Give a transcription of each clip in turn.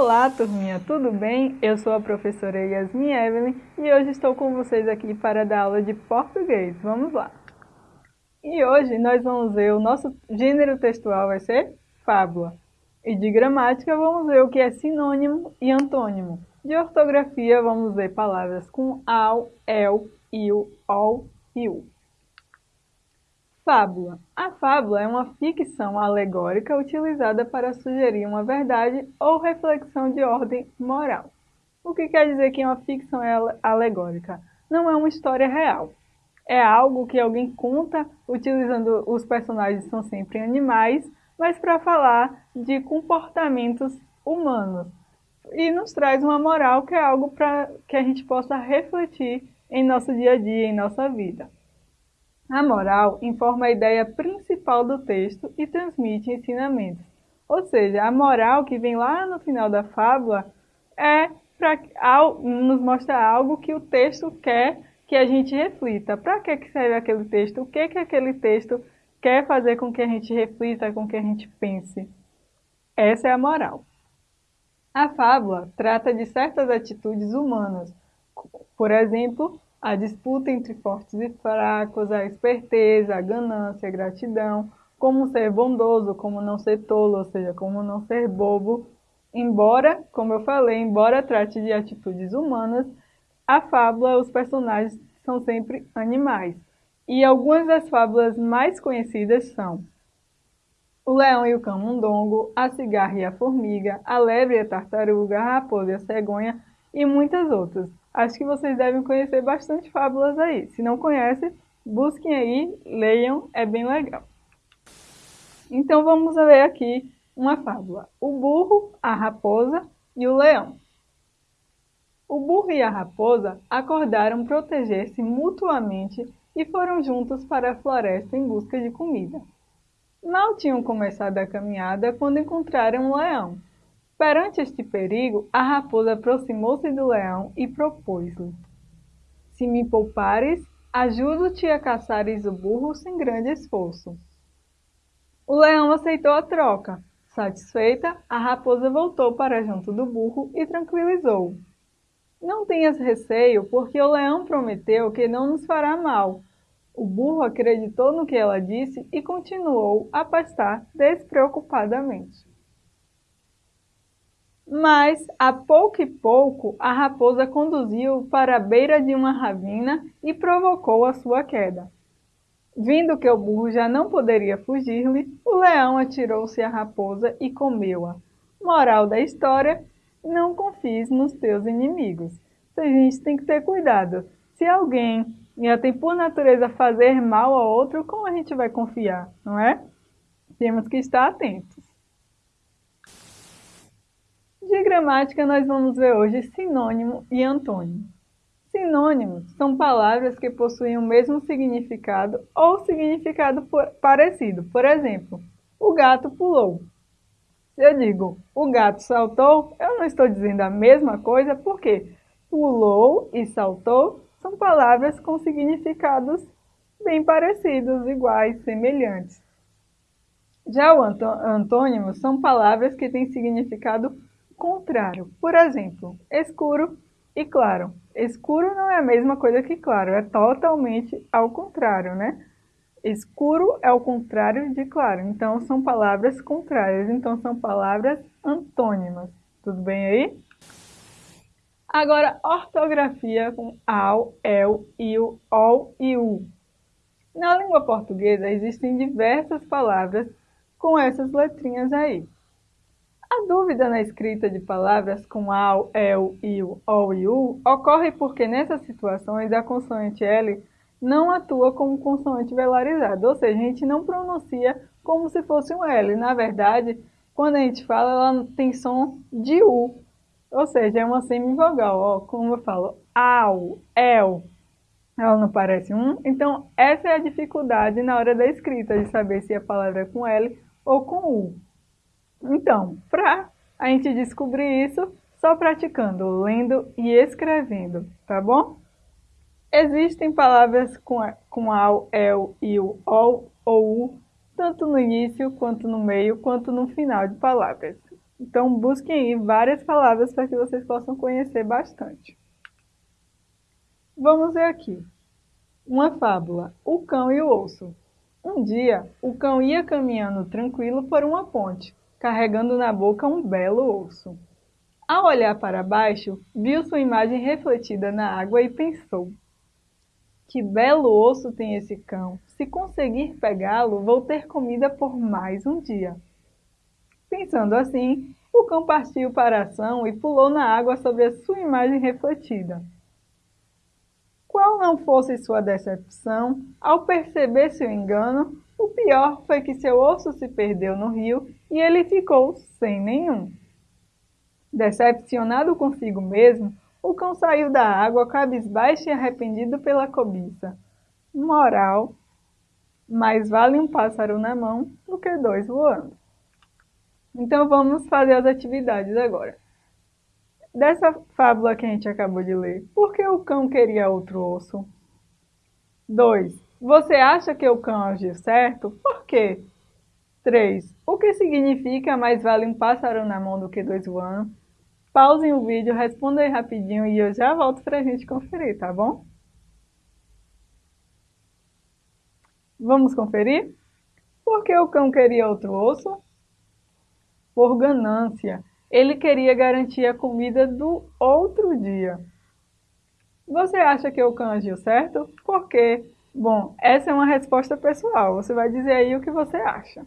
Olá, turminha, tudo bem? Eu sou a professora Yasmin Evelyn e hoje estou com vocês aqui para dar aula de português. Vamos lá! E hoje nós vamos ver o nosso gênero textual vai ser fábula. E de gramática vamos ver o que é sinônimo e antônimo. De ortografia vamos ver palavras com ao, el, il, ol e u. Fábula. A fábula é uma ficção alegórica utilizada para sugerir uma verdade ou reflexão de ordem moral. O que quer dizer que uma ficção é alegórica? Não é uma história real. É algo que alguém conta utilizando os personagens são sempre animais, mas para falar de comportamentos humanos. E nos traz uma moral que é algo para que a gente possa refletir em nosso dia a dia, em nossa vida. A moral informa a ideia principal do texto e transmite ensinamentos. Ou seja, a moral que vem lá no final da fábula é para nos mostra algo que o texto quer que a gente reflita. Para que, que serve aquele texto? O que, que aquele texto quer fazer com que a gente reflita, com que a gente pense? Essa é a moral. A fábula trata de certas atitudes humanas, por exemplo, a disputa entre fortes e fracos, a esperteza, a ganância, a gratidão, como ser bondoso, como não ser tolo, ou seja, como não ser bobo. Embora, como eu falei, embora trate de atitudes humanas, a fábula, os personagens são sempre animais. E algumas das fábulas mais conhecidas são o leão e o camundongo, a cigarra e a formiga, a lebre e a tartaruga, a raposa e a cegonha e muitas outras. Acho que vocês devem conhecer bastante fábulas aí. Se não conhecem, busquem aí, leiam, é bem legal. Então vamos ver aqui uma fábula. O burro, a raposa e o leão. O burro e a raposa acordaram proteger-se mutuamente e foram juntos para a floresta em busca de comida. Mal tinham começado a caminhada quando encontraram um leão. Perante este perigo, a raposa aproximou-se do leão e propôs-lhe: Se me poupares, ajudo-te a caçares o burro sem grande esforço. O leão aceitou a troca. Satisfeita, a raposa voltou para junto do burro e tranquilizou-o. Não tenhas receio, porque o leão prometeu que não nos fará mal. O burro acreditou no que ela disse e continuou a pastar despreocupadamente. Mas, a pouco e pouco, a raposa conduziu para a beira de uma ravina e provocou a sua queda. Vindo que o burro já não poderia fugir-lhe, o leão atirou-se à raposa e comeu-a. Moral da história, não confies nos teus inimigos. A gente tem que ter cuidado. Se alguém já tem por natureza fazer mal a outro, como a gente vai confiar, não é? Temos que estar atentos. De gramática, nós vamos ver hoje sinônimo e antônimo. Sinônimos são palavras que possuem o mesmo significado ou significado parecido. Por exemplo, o gato pulou. Se eu digo o gato saltou, eu não estou dizendo a mesma coisa, porque pulou e saltou são palavras com significados bem parecidos, iguais, semelhantes. Já o antônimo são palavras que têm significado contrário. Por exemplo, escuro e claro. Escuro não é a mesma coisa que claro, é totalmente ao contrário, né? Escuro é o contrário de claro, então são palavras contrárias, então são palavras antônimas. Tudo bem aí? Agora, ortografia com ao, el, il, ol e u. Na língua portuguesa existem diversas palavras com essas letrinhas aí. A dúvida na escrita de palavras com ao, el, il, ol e u ocorre porque nessas situações a consoante L não atua como consoante velarizada, ou seja, a gente não pronuncia como se fosse um L. Na verdade, quando a gente fala, ela tem som de U, ou seja, é uma semivogal, ó, como eu falo, au, el, ela não parece um. Então, essa é a dificuldade na hora da escrita, de saber se a palavra é com L ou com U. Então, para a gente descobrir isso, só praticando, lendo e escrevendo, tá bom? Existem palavras com, com ao, el, il, ol ou u, tanto no início, quanto no meio, quanto no final de palavras. Então, busquem aí várias palavras para que vocês possam conhecer bastante. Vamos ver aqui. Uma fábula, o cão e o osso. Um dia, o cão ia caminhando tranquilo por uma ponte, carregando na boca um belo osso. Ao olhar para baixo, viu sua imagem refletida na água e pensou: Que belo osso tem esse cão! Se conseguir pegá-lo, vou ter comida por mais um dia. Pensando assim, o cão partiu para a ação e pulou na água sobre a sua imagem refletida. Qual não fosse sua decepção ao perceber seu engano, o pior foi que seu osso se perdeu no rio e ele ficou sem nenhum. Decepcionado consigo mesmo, o cão saiu da água cabisbaixo e arrependido pela cobiça. Moral: mais vale um pássaro na mão do que dois voando. Então vamos fazer as atividades agora. Dessa fábula que a gente acabou de ler, por que o cão queria outro osso? 2. Você acha que o cão agiu certo? Por quê? 3. O que significa mais vale um pássaro na mão do que dois voando? Pausem o vídeo, respondam aí rapidinho e eu já volto para a gente conferir, tá bom? Vamos conferir? Por que o cão queria outro osso? por ganância. Ele queria garantir a comida do outro dia. Você acha que o cão agiu certo? Por quê? Bom, essa é uma resposta pessoal. Você vai dizer aí o que você acha.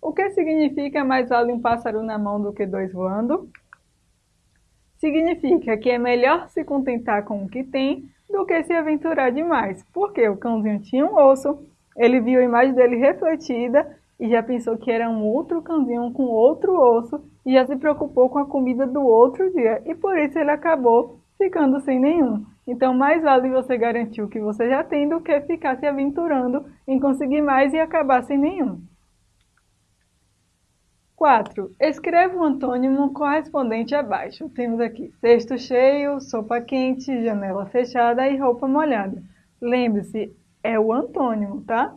O que significa mais vale um pássaro na mão do que dois voando? Significa que é melhor se contentar com o que tem do que se aventurar demais. Porque o cãozinho tinha um osso, ele viu a imagem dele refletida e já pensou que era um outro cãozinho com outro osso e já se preocupou com a comida do outro dia e por isso ele acabou ficando sem nenhum. Então mais vale você garantir o que você já tem do que ficar se aventurando em conseguir mais e acabar sem nenhum. 4. Escreva o um antônimo correspondente abaixo. Temos aqui cesto cheio, sopa quente, janela fechada e roupa molhada. Lembre-se, é o antônimo, tá?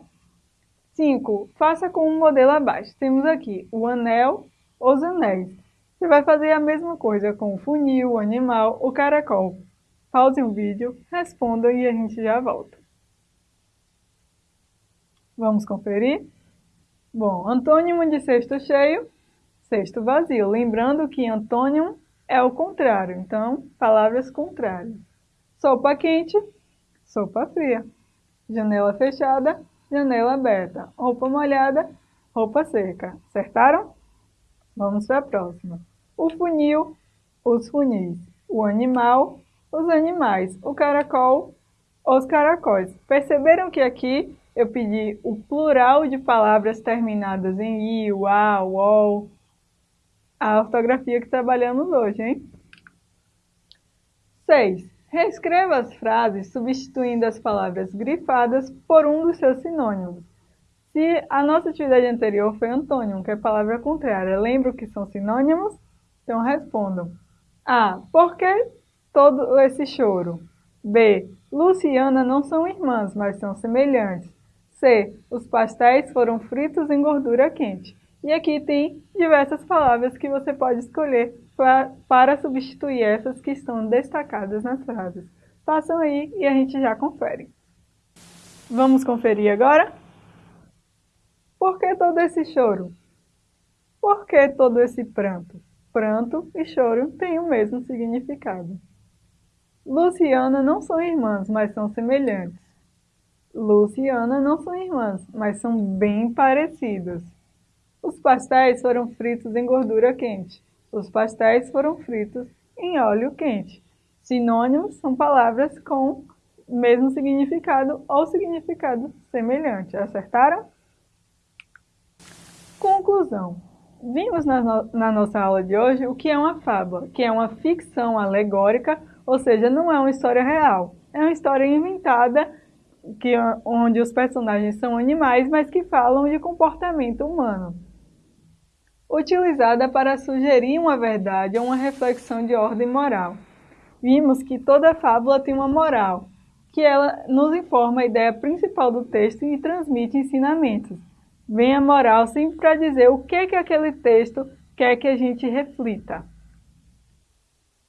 5. Faça com o modelo abaixo. Temos aqui o anel, os anéis. Você vai fazer a mesma coisa com o funil, o animal, o caracol. Pause o vídeo, responda e a gente já volta. Vamos conferir? Bom, antônimo de cesto cheio, cesto vazio. Lembrando que antônimo é o contrário, então, palavras contrárias. Sopa quente, sopa fria. Janela fechada, janela aberta, roupa molhada, roupa seca. Acertaram? Vamos para a próxima. O funil, os funis. O animal, os animais. O caracol, os caracóis. Perceberam que aqui eu pedi o plural de palavras terminadas em i, a, ol. A ortografia que trabalhamos hoje, hein? 6. Reescreva as frases substituindo as palavras grifadas por um dos seus sinônimos. Se a nossa atividade anterior foi antônimo, que é palavra contrária, lembra que são sinônimos? Então respondam. A. Por que todo esse choro? B. Luciana não são irmãs, mas são semelhantes. C. Os pastéis foram fritos em gordura quente. E aqui tem diversas palavras que você pode escolher para substituir essas que estão destacadas nas frases. Façam aí e a gente já confere. Vamos conferir agora? Por que todo esse choro? Por que todo esse pranto? Pranto e choro têm o mesmo significado. Luciana não são irmãs, mas são semelhantes. Luciana não são irmãs, mas são bem parecidas. Os pastéis foram fritos em gordura quente. Os pastéis foram fritos em óleo quente. Sinônimos são palavras com mesmo significado ou significado semelhante. Acertaram? Conclusão. Vimos na, no na nossa aula de hoje o que é uma fábula, que é uma ficção alegórica, ou seja, não é uma história real. É uma história inventada que, onde os personagens são animais, mas que falam de comportamento humano utilizada para sugerir uma verdade ou uma reflexão de ordem moral. Vimos que toda fábula tem uma moral, que ela nos informa a ideia principal do texto e transmite ensinamentos. Vem a moral sempre para dizer o que, que aquele texto quer que a gente reflita.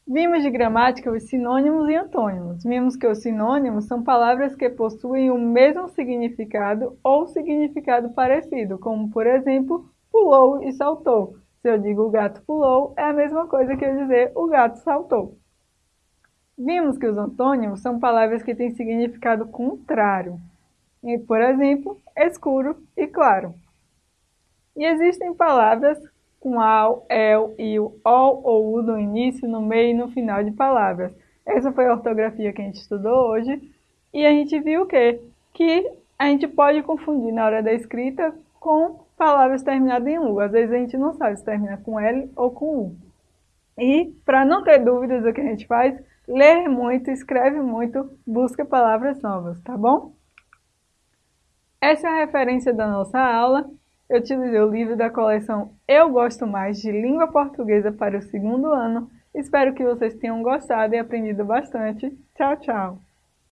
Vimos de gramática os sinônimos e antônimos. Vimos que os sinônimos são palavras que possuem o mesmo significado ou significado parecido, como, por exemplo, pulou e saltou. Se eu digo o gato pulou, é a mesma coisa que eu dizer o gato saltou. Vimos que os antônimos são palavras que têm significado contrário. E, por exemplo, escuro e claro. E existem palavras com ao, el, il, ol ou u no início, no meio e no final de palavras. Essa foi a ortografia que a gente estudou hoje. E a gente viu o quê? Que a gente pode confundir na hora da escrita com palavras terminadas em U. Às vezes a gente não sabe se termina com L ou com U. E, para não ter dúvidas do que a gente faz, lê muito, escreve muito, busca palavras novas, tá bom? Essa é a referência da nossa aula. Eu utilizei o livro da coleção Eu Gosto Mais de Língua Portuguesa para o segundo ano. Espero que vocês tenham gostado e aprendido bastante. Tchau, tchau!